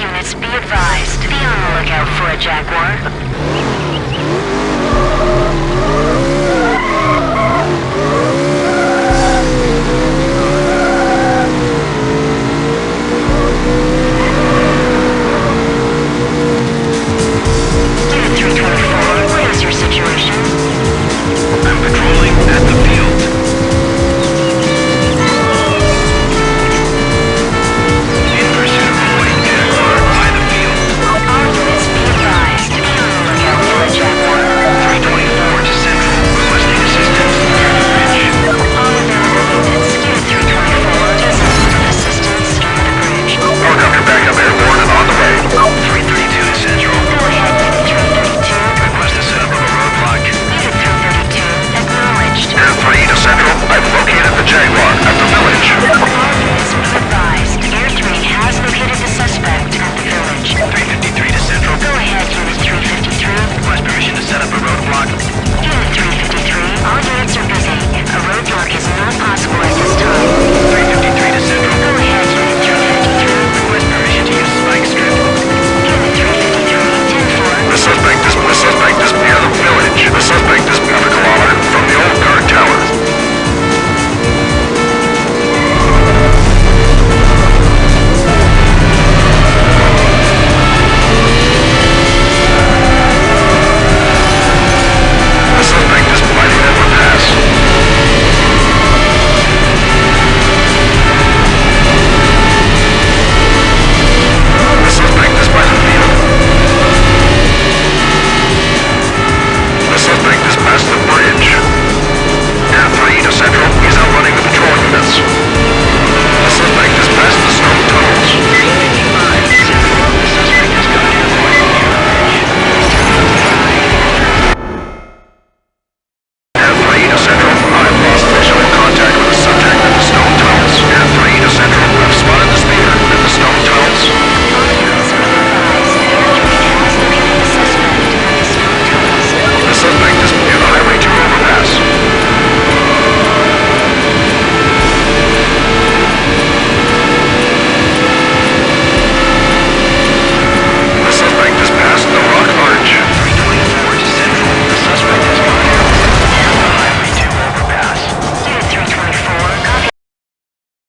units be advised. Be on the lookout for a Jaguar.